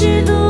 tão crescido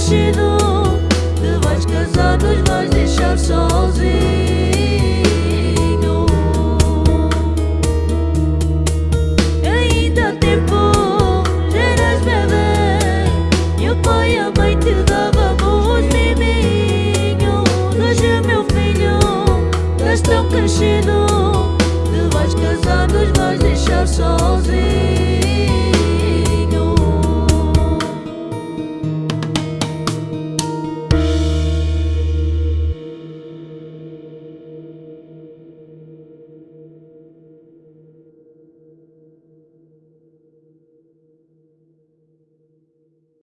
crescido Te vais casar, nos vais deixar sozinho. Ainda há tempo, já eras bebê E o pai e a mãe te dávamos miminho Hoje meu filho, estás tão crescido